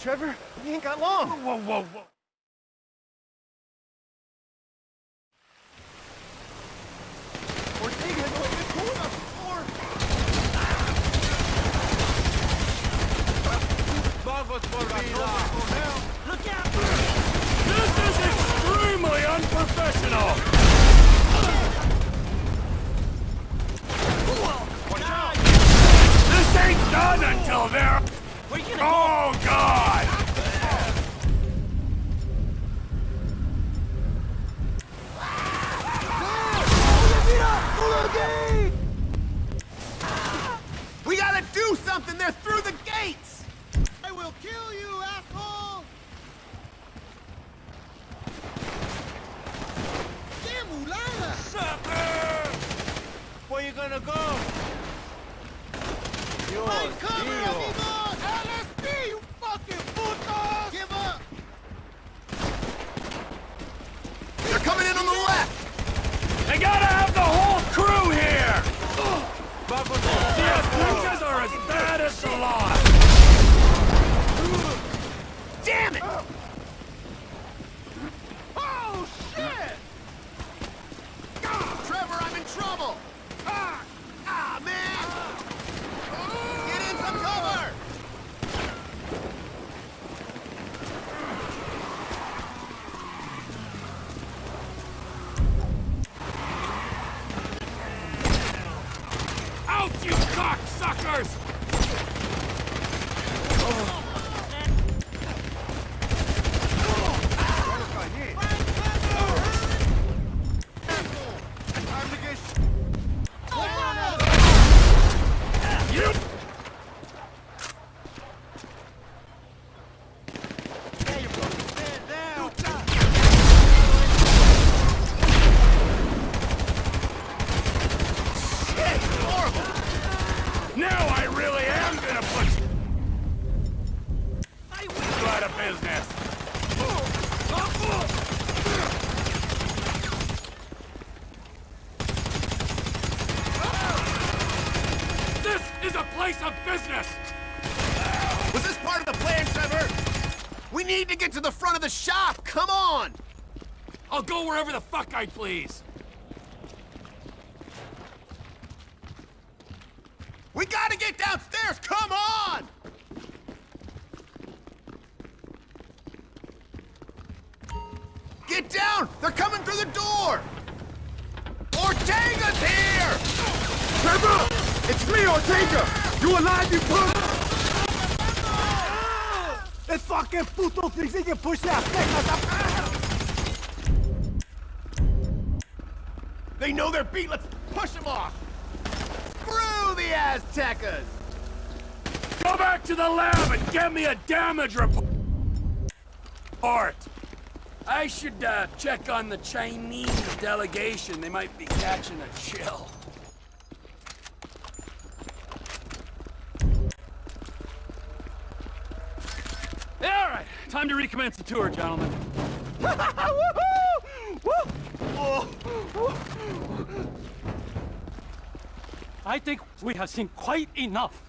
Trevor, we ain't got long. Whoa, whoa, whoa. Ortega has only been cool enough before. Vamos por vida. Look out! This is extremely unprofessional! Watch out! This ain't done until they're... Where you gonna Oh, God! We gotta do something! They're through the gates! I will kill you, asshole! ¡Qué mulada! Sucker! Where you gonna go? Find cover, amigos! LSP, you fucking putos! Give up! They're coming in on the left! They gotta have as the lot! Damn it! Oh, shit! Trevor, I'm in trouble! Ah! Ah, man! Get in some cover! Out, you cocksuckers! You... Stand down! Shit! Horrible! Now I really am gonna put Out of business! This is a place of business! Was this part of the plan, Trevor? We need to get to the front of the shop! Come on! I'll go wherever the fuck I please! We gotta get downstairs! Come on! Trevor! It's me, Ortega! You alive, you punk? ¡Es fucking puto fixing que push that They know they're beat! Let's push them off! Screw the Aztecas! Go back to the lab and get me a damage report! Art! I should uh, check on the Chinese delegation. They might be catching a chill. Time to recommence the tour, gentlemen. I think we have seen quite enough.